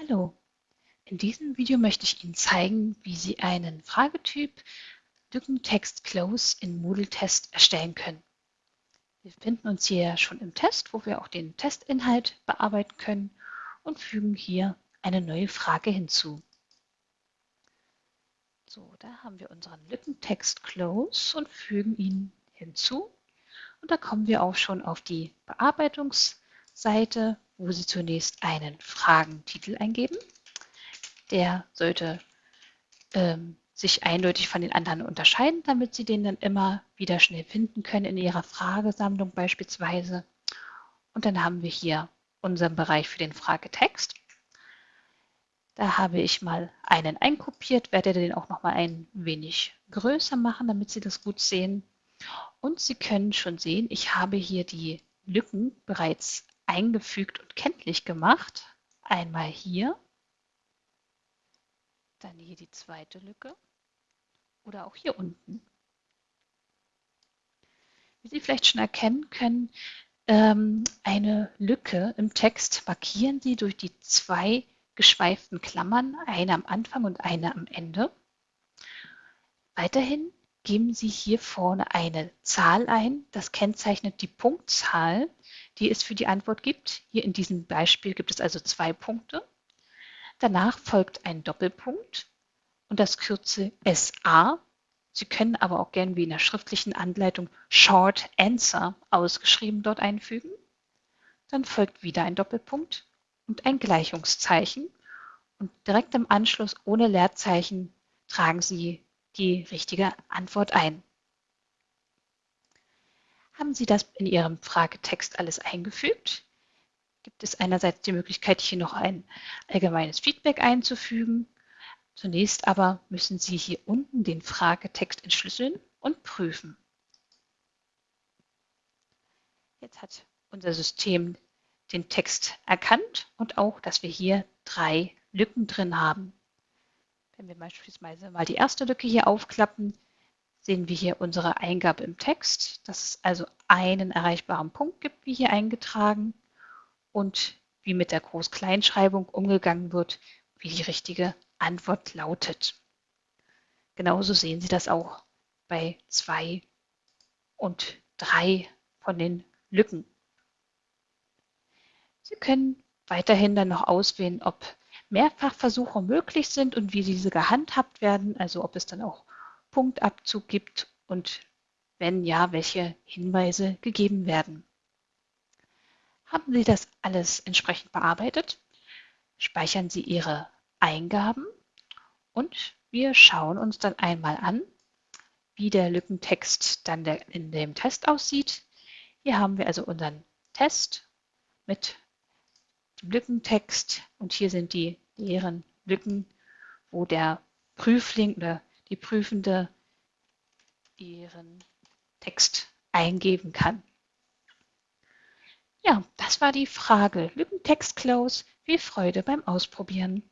Hallo, in diesem Video möchte ich Ihnen zeigen, wie Sie einen Fragetyp Lückentext Close in Moodle Test erstellen können. Wir befinden uns hier schon im Test, wo wir auch den Testinhalt bearbeiten können und fügen hier eine neue Frage hinzu. So, da haben wir unseren Lückentext Close und fügen ihn hinzu. Und da kommen wir auch schon auf die Bearbeitungsseite, wo Sie zunächst einen Fragentitel eingeben. Der sollte ähm, sich eindeutig von den anderen unterscheiden, damit Sie den dann immer wieder schnell finden können in Ihrer Fragesammlung beispielsweise. Und dann haben wir hier unseren Bereich für den Fragetext. Da habe ich mal einen einkopiert, werde den auch noch mal ein wenig größer machen, damit Sie das gut sehen. Und Sie können schon sehen, ich habe hier die Lücken bereits eingefügt und kenntlich gemacht. Einmal hier, dann hier die zweite Lücke oder auch hier unten. Wie Sie vielleicht schon erkennen können, ähm, eine Lücke im Text markieren Sie durch die zwei geschweiften Klammern, eine am Anfang und eine am Ende. Weiterhin geben Sie hier vorne eine Zahl ein. Das kennzeichnet die Punktzahl, die es für die Antwort gibt. Hier in diesem Beispiel gibt es also zwei Punkte. Danach folgt ein Doppelpunkt und das Kürzel SA. Sie können aber auch gern wie in der schriftlichen Anleitung Short Answer ausgeschrieben dort einfügen. Dann folgt wieder ein Doppelpunkt und ein Gleichungszeichen. Und direkt im Anschluss ohne Leerzeichen tragen Sie die richtige Antwort ein. Haben Sie das in Ihrem Fragetext alles eingefügt? Gibt es einerseits die Möglichkeit, hier noch ein allgemeines Feedback einzufügen. Zunächst aber müssen Sie hier unten den Fragetext entschlüsseln und prüfen. Jetzt hat unser System den Text erkannt und auch, dass wir hier drei Lücken drin haben. Wenn wir beispielsweise mal die erste Lücke hier aufklappen, sehen wir hier unsere Eingabe im Text, dass es also einen erreichbaren Punkt gibt, wie hier eingetragen, und wie mit der Groß-Kleinschreibung umgegangen wird, wie die richtige Antwort lautet. Genauso sehen Sie das auch bei zwei und drei von den Lücken. Sie können weiterhin dann noch auswählen, ob Mehrfachversuche möglich sind und wie diese gehandhabt werden, also ob es dann auch Punktabzug gibt und wenn ja, welche Hinweise gegeben werden. Haben Sie das alles entsprechend bearbeitet? Speichern Sie Ihre Eingaben und wir schauen uns dann einmal an, wie der Lückentext dann in dem Test aussieht. Hier haben wir also unseren Test mit Lückentext und hier sind die leeren Lücken, wo der Prüfling oder die Prüfende ihren Text eingeben kann. Ja, das war die Frage. Lückentext Close. Viel Freude beim Ausprobieren.